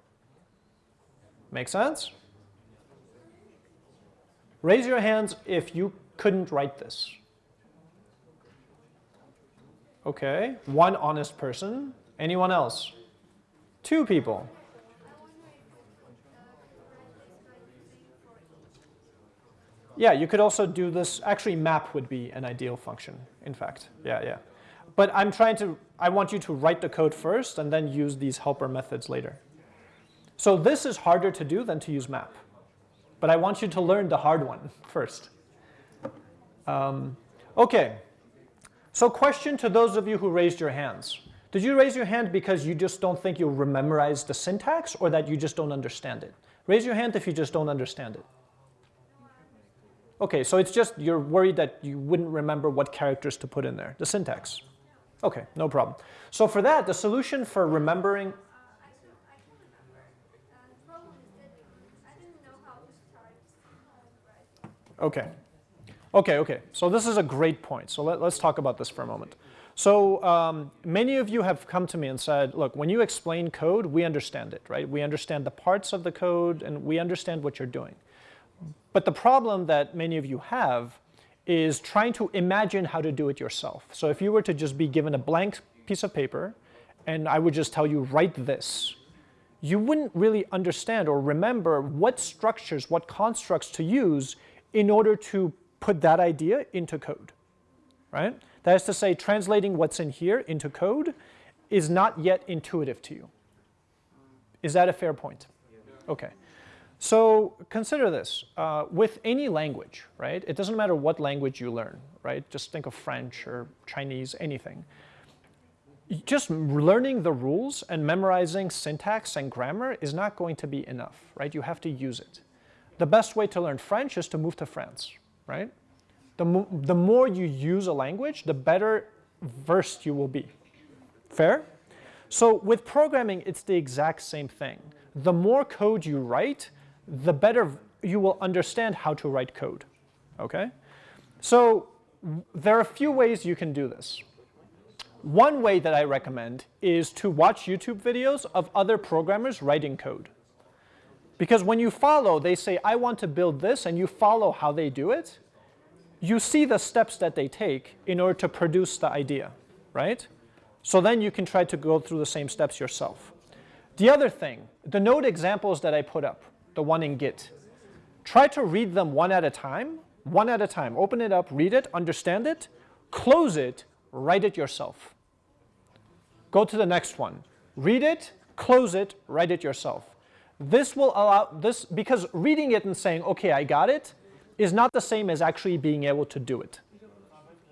Make sense? Raise your hands if you couldn't write this. Okay, one honest person. Anyone else? Two people. Yeah, you could also do this. Actually, map would be an ideal function, in fact. Yeah, yeah. But I'm trying to, I want you to write the code first and then use these helper methods later. So this is harder to do than to use map. But I want you to learn the hard one [LAUGHS] first. Um, okay. So question to those of you who raised your hands. Did you raise your hand because you just don't think you'll memorize the syntax or that you just don't understand it? Raise your hand if you just don't understand it. Okay, so it's just you're worried that you wouldn't remember what characters to put in there, the syntax. Okay, no problem. So for that, the solution for remembering, Uh, I can, I can remember. Uh, the problem is that I didn't know how to start uh, right. Okay. Okay, okay, so this is a great point. So let, us talk about this for a moment. So um, many of you have come to me and said, look, when you explain code, we understand it, right? We understand the parts of the code and we understand what you're doing. But the problem that many of you have is trying to imagine how to do it yourself. So if you were to just be given a blank piece of paper and I would just tell you, write this, you wouldn't really understand or remember what structures, what constructs to use in order to put that idea into code, right? That is to say, translating what's in here into code is not yet intuitive to you. Is that a fair point? Okay. So consider this, uh, with any language, right? It doesn't matter what language you learn, right? Just think of French or Chinese, anything. Just learning the rules and memorizing syntax and grammar is not going to be enough, right? You have to use it. The best way to learn French is to move to France, right? The, mo the more you use a language, the better versed you will be. Fair? So with programming, it's the exact same thing. The more code you write, the better you will understand how to write code, okay? So there are a few ways you can do this. One way that I recommend is to watch YouTube videos of other programmers writing code. Because when you follow, they say, I want to build this, and you follow how they do it, you see the steps that they take in order to produce the idea, right? So then you can try to go through the same steps yourself. The other thing, the node examples that I put up, the one in Git. Try to read them one at a time, one at a time. Open it up, read it, understand it, close it, write it yourself. Go to the next one. Read it, close it, write it yourself. This will allow this, because reading it and saying, okay, I got it, is not the same as actually being able to do it.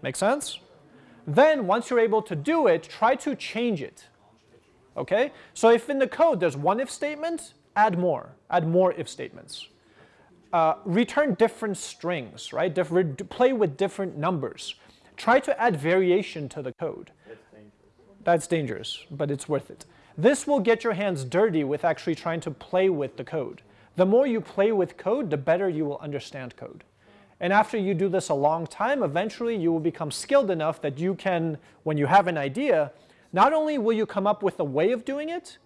Make sense? Then once you're able to do it, try to change it. Okay? So if in the code there's one if statement, add more, add more if statements. Uh, return different strings, right? Different, play with different numbers. Try to add variation to the code. That's dangerous. That's dangerous, but it's worth it. This will get your hands dirty with actually trying to play with the code. The more you play with code, the better you will understand code. And after you do this a long time, eventually you will become skilled enough that you can, when you have an idea, not only will you come up with a way of doing it,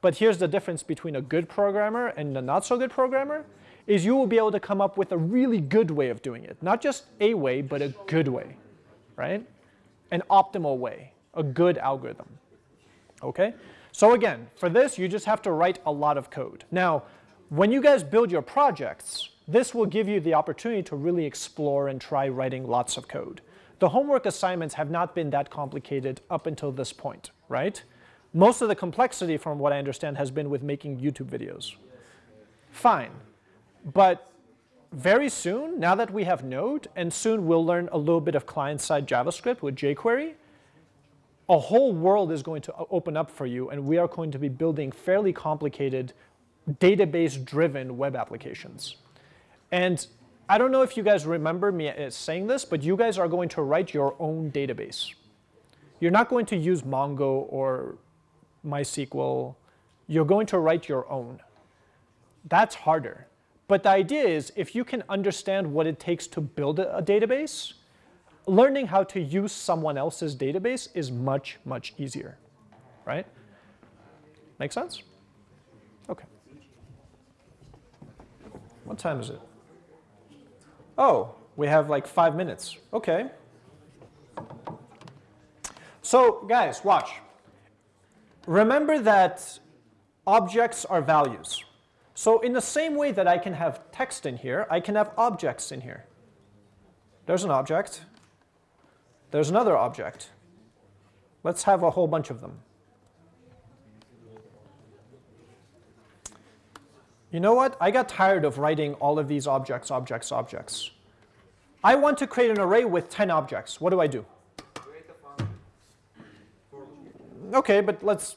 but here's the difference between a good programmer and a not so good programmer, is you will be able to come up with a really good way of doing it. Not just a way, but a good way, right? An optimal way, a good algorithm, okay? So again, for this, you just have to write a lot of code. Now, when you guys build your projects, this will give you the opportunity to really explore and try writing lots of code. The homework assignments have not been that complicated up until this point, right? Most of the complexity, from what I understand, has been with making YouTube videos. Fine. But very soon, now that we have Node, and soon we'll learn a little bit of client-side JavaScript with jQuery, a whole world is going to open up for you, and we are going to be building fairly complicated database-driven web applications. And I don't know if you guys remember me uh, saying this, but you guys are going to write your own database. You're not going to use Mongo or MySQL. You're going to write your own. That's harder. But the idea is if you can understand what it takes to build a database, learning how to use someone else's database is much, much easier, right? Make sense? Okay. What time is it? Oh, we have like five minutes. Okay. So guys, watch. Remember that objects are values. So in the same way that I can have text in here, I can have objects in here. There's an object. There's another object. Let's have a whole bunch of them. You know what? I got tired of writing all of these objects, objects, objects. I want to create an array with 10 objects. What do I do? Okay, but let's,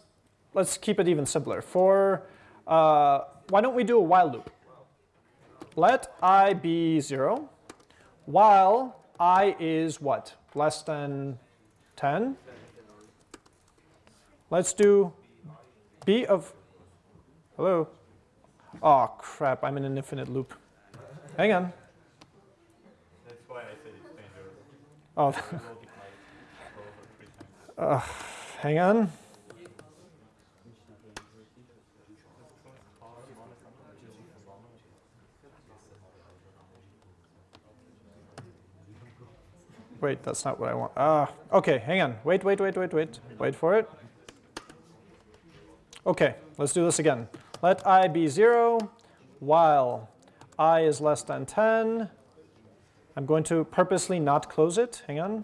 let's keep it even simpler. For, uh, why don't we do a while loop? Let i be 0 while i is what? Less than 10? Let's do b of, hello? Oh crap, I'm in an infinite loop. Hang on. That's why I said it's dangerous. Oh, Multiply over three times. hang on. Wait, that's not what I want. Ah, okay, hang on. Wait, wait, wait, wait, wait. Wait for it. Okay, let's do this again. Let i be 0 while i is less than 10. I'm going to purposely not close it. Hang on.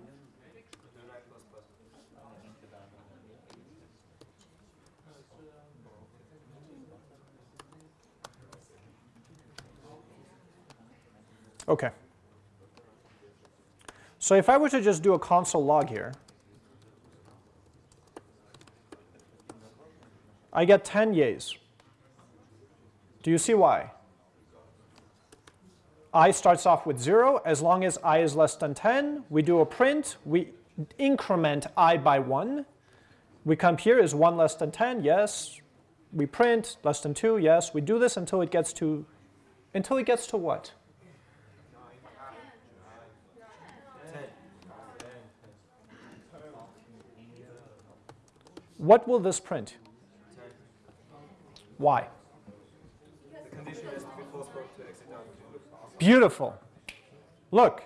Okay. So if I were to just do a console log here, I get 10 yays. Do you see why? i starts off with 0. As long as i is less than 10, we do a print. We increment i by 1. We come here is 1 less than 10, yes. We print less than 2, yes. We do this until it gets to, until it gets to what? What will this print? Why? Beautiful. Look,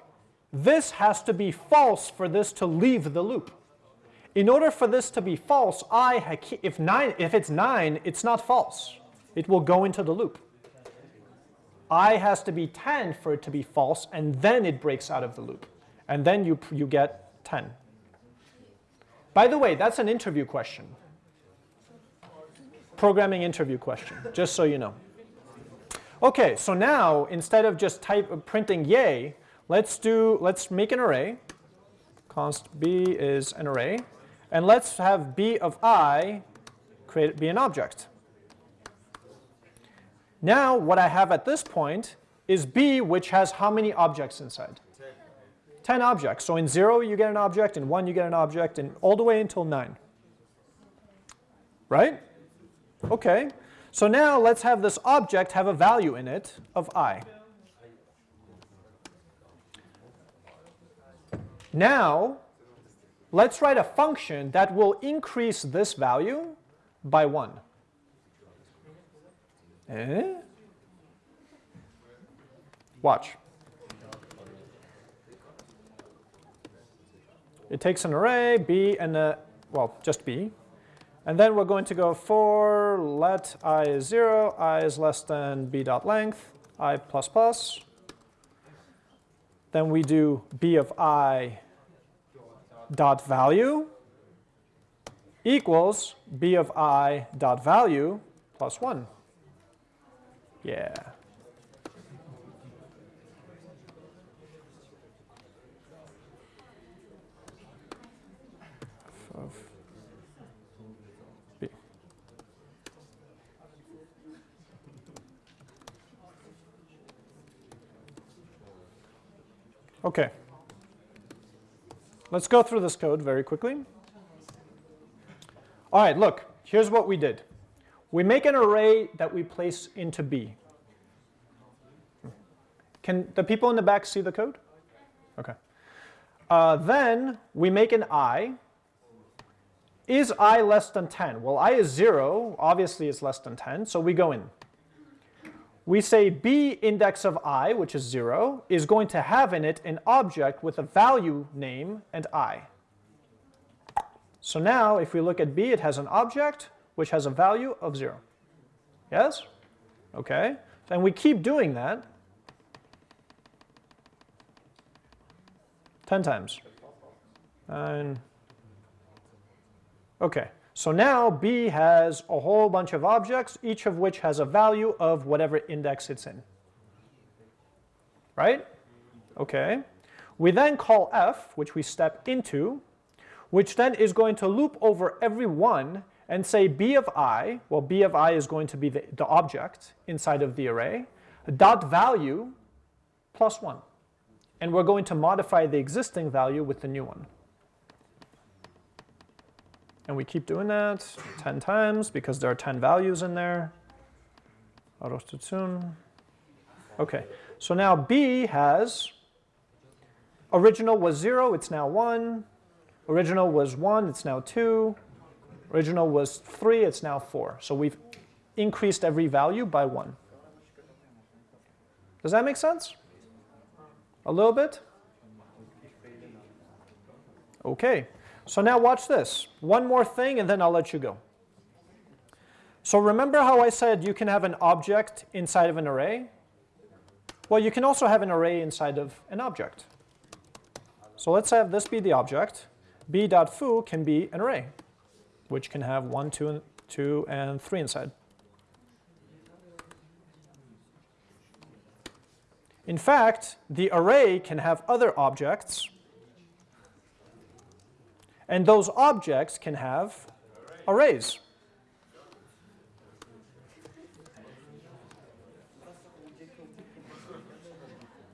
this has to be false for this to leave the loop. In order for this to be false, I if nine if it's 9, it's not false. It will go into the loop. I has to be 10 for it to be false and then it breaks out of the loop. And then you you get 10. By the way, that's an interview question. Programming interview question, just so you know. Okay, so now instead of just type uh, printing yay, let's do let's make an array. Const b is an array, and let's have b of i create be an object. Now what I have at this point is b which has how many objects inside? 10 objects. So in 0 you get an object, in 1 you get an object, and all the way until 9. Right? Okay. So now let's have this object have a value in it of i. Now, let's write a function that will increase this value by 1. Eh? Watch. It takes an array, b, and a, well, just b, and then we're going to go for let i is 0, i is less than b dot length, i plus plus. Then we do b of i dot value equals b of i dot value plus 1. Yeah. Okay. Let's go through this code very quickly. All right, look, here's what we did. We make an array that we place into B. Can the people in the back see the code? Okay. Uh, then we make an i. Is i less than 10? Well, i is 0. Obviously, it's less than 10, so we go in. We say b index of i, which is 0, is going to have in it an object with a value name and i. So now, if we look at b, it has an object which has a value of 0. Yes? Okay. And we keep doing that 10 times. Nine. Okay, so now B has a whole bunch of objects, each of which has a value of whatever index it's in. Right? Okay. We then call f, which we step into, which then is going to loop over every one and say b of i, well b of i is going to be the, the object inside of the array, dot value plus 1. And we're going to modify the existing value with the new one. And we keep doing that 10 times because there are 10 values in there. Okay, so now b has, original was 0, it's now 1. Original was 1, it's now 2. Original was 3, it's now 4. So we've increased every value by 1. Does that make sense? A little bit? Okay, so now watch this. One more thing and then I'll let you go. So remember how I said you can have an object inside of an array? Well, you can also have an array inside of an object. So let's have this be the object. b.foo can be an array, which can have 1, 2, and, 2 and 3 inside. In fact, the array can have other objects, and those objects can have arrays.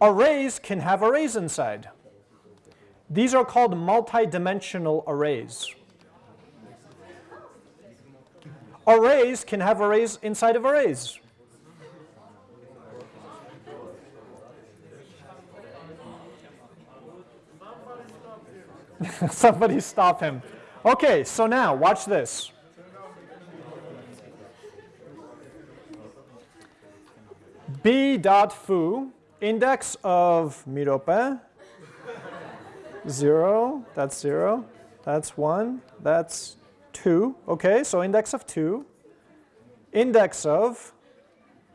Arrays can have arrays inside. These are called multi-dimensional arrays. Arrays can have arrays inside of arrays. [LAUGHS] Somebody stop him. Okay, so now watch this. B dot foo, index of mirope, 0, that's 0, that's 1, that's 2. Okay, so index of 2. Index of,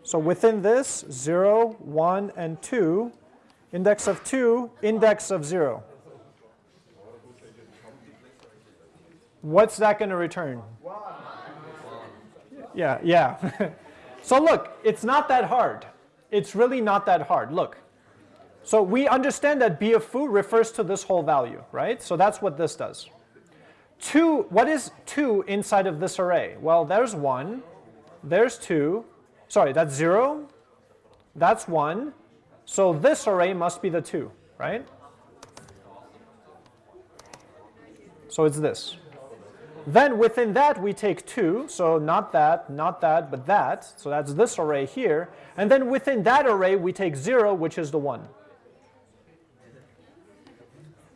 so within this, 0, 1, and 2. Index of 2, index of 0. What's that going to return? Yeah, yeah. [LAUGHS] so look, it's not that hard. It's really not that hard. Look. So we understand that b of foo refers to this whole value, right? So that's what this does. 2, what is 2 inside of this array? Well, there's 1, there's 2, sorry, that's 0, that's 1, so this array must be the 2, right? So it's this. Then within that we take 2, so not that, not that, but that, so that's this array here. And then within that array we take 0, which is the 1.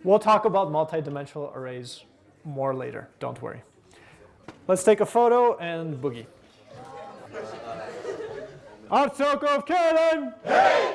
We'll talk about multidimensional arrays more later, don't worry. Let's take a photo and boogie. Artsoko of Karen! Hey!